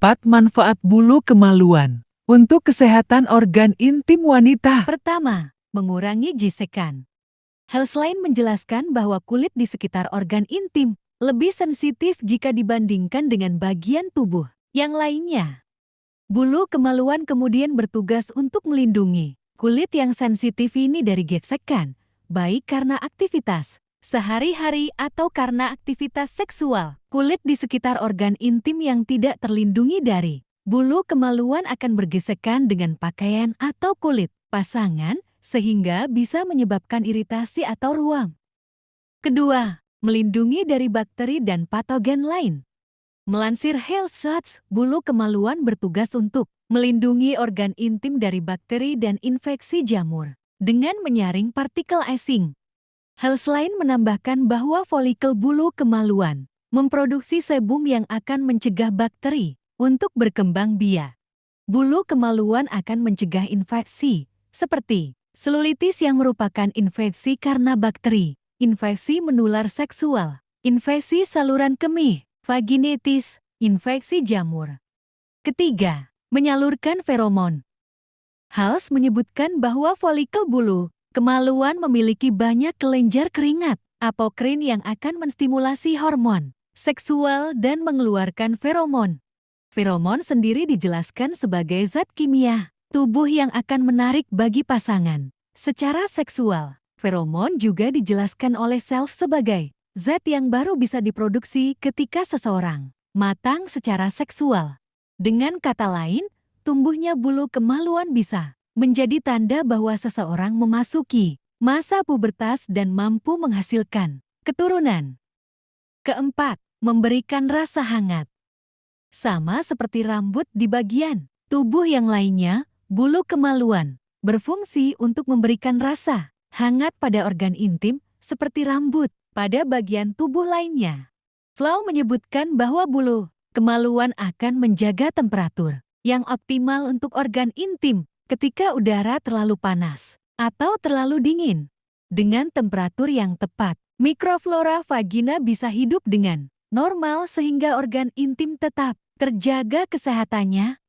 Keempat, manfaat bulu kemaluan untuk kesehatan organ intim wanita. Pertama, mengurangi gisekan. Healthline menjelaskan bahwa kulit di sekitar organ intim lebih sensitif jika dibandingkan dengan bagian tubuh yang lainnya. Bulu kemaluan kemudian bertugas untuk melindungi kulit yang sensitif ini dari gesekan, baik karena aktivitas sehari-hari atau karena aktivitas seksual. Kulit di sekitar organ intim yang tidak terlindungi dari bulu kemaluan akan bergesekan dengan pakaian atau kulit pasangan sehingga bisa menyebabkan iritasi atau ruam. Kedua, melindungi dari bakteri dan patogen lain. Melansir Health Shots, bulu kemaluan bertugas untuk melindungi organ intim dari bakteri dan infeksi jamur dengan menyaring partikel asing. Healthline menambahkan bahwa folikel bulu kemaluan memproduksi sebum yang akan mencegah bakteri untuk berkembang biak. Bulu kemaluan akan mencegah infeksi, seperti Selulitis yang merupakan infeksi karena bakteri, infeksi menular seksual, infeksi saluran kemih, vaginitis, infeksi jamur. Ketiga, menyalurkan feromon. Hals menyebutkan bahwa folikel bulu, kemaluan memiliki banyak kelenjar keringat, apokrin yang akan menstimulasi hormon, seksual dan mengeluarkan feromon. Feromon sendiri dijelaskan sebagai zat kimia tubuh yang akan menarik bagi pasangan. Secara seksual, feromon juga dijelaskan oleh self sebagai zat yang baru bisa diproduksi ketika seseorang matang secara seksual. Dengan kata lain, tumbuhnya bulu kemaluan bisa menjadi tanda bahwa seseorang memasuki masa pubertas dan mampu menghasilkan keturunan. Keempat, memberikan rasa hangat. Sama seperti rambut di bagian tubuh yang lainnya, Bulu kemaluan berfungsi untuk memberikan rasa hangat pada organ intim seperti rambut pada bagian tubuh lainnya. Flau menyebutkan bahwa bulu kemaluan akan menjaga temperatur yang optimal untuk organ intim ketika udara terlalu panas atau terlalu dingin. Dengan temperatur yang tepat, mikroflora vagina bisa hidup dengan normal sehingga organ intim tetap terjaga kesehatannya